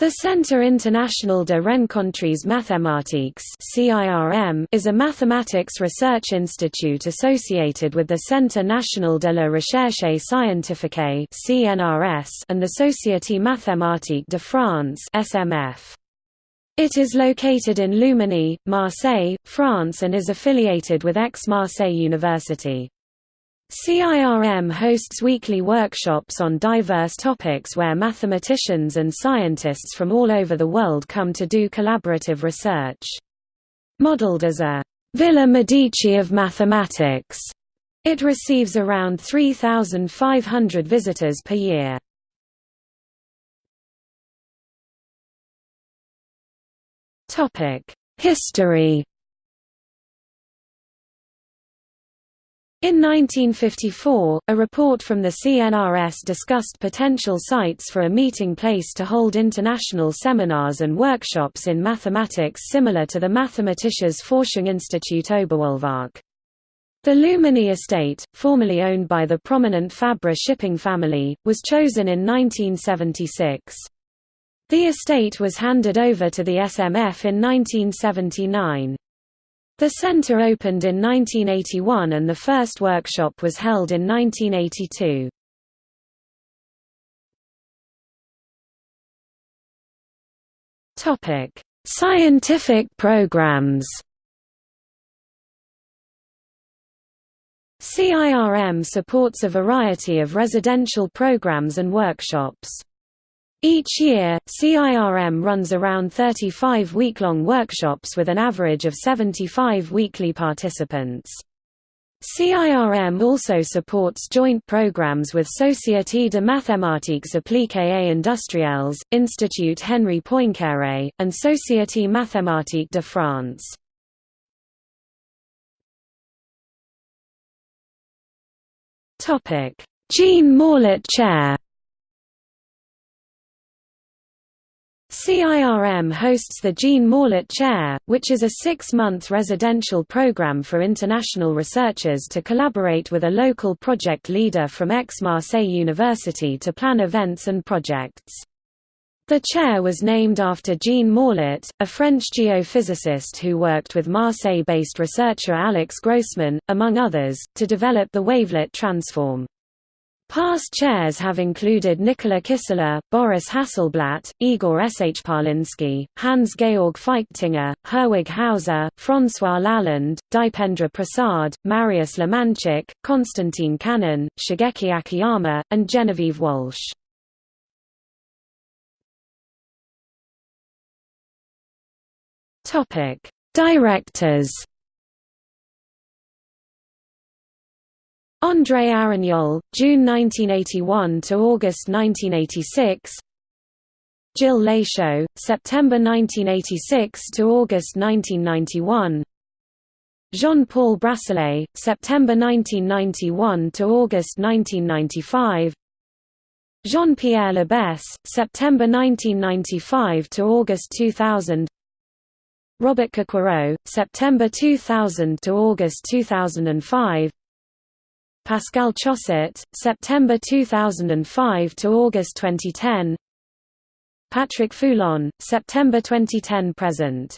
The Centre International de Rencontres Mathématiques is a mathematics research institute associated with the Centre National de la Recherche Scientifique and the Société Mathématique de France It is located in Luminy, Marseille, France and is affiliated with Aix-Marseille University. CIRM hosts weekly workshops on diverse topics where mathematicians and scientists from all over the world come to do collaborative research. Modeled as a Villa Medici of mathematics, it receives around 3,500 visitors per year. History In 1954, a report from the CNRS discussed potential sites for a meeting place to hold international seminars and workshops in mathematics similar to the Mathematisches Forschungsinstitut Oberwolfach. The Luminy estate, formerly owned by the prominent Fabre shipping family, was chosen in 1976. The estate was handed over to the SMF in 1979. The centre opened in 1981 and the first workshop was held in 1982. Topic: Scientific programs. CIRM supports a variety of residential programs and workshops. Each year, CIRM runs around 35 week-long workshops with an average of 75 weekly participants. CIRM also supports joint programs with Société de mathématiques appliquées industrielles, Institut Henri Poincaré, and Société mathématique de France. Jean Morlet Chair CIRM hosts the Jean Morlet Chair, which is a six-month residential program for international researchers to collaborate with a local project leader from Aix-Marseille University to plan events and projects. The chair was named after Jean Morlet, a French geophysicist who worked with Marseille-based researcher Alex Grossmann, among others, to develop the wavelet transform. Past chairs have included Nicola Kistler, Boris Hasselblatt, Igor Shparlinski, Hans-Georg Feichtinger, Herwig Hauser, François Lalonde, Dipendra Prasad, Mariusz Lemańczyk, Konstantin Khanin, Shigeki Akiyama, and Genevieve Walsh. Directors André Aragnol, June 1981 to August 1986. Gilles Lachaud, September 1986 to August 1991. Jean-Paul Brasselet, September 1991 to August 1995. Jean-Pierre Labesse, September 1995 to August 2000. Robert Coquereaux, September 2000 to August 2005. Pascal Chossat, September 2005 to August 2010. Patrick Foulon, September 2010 present.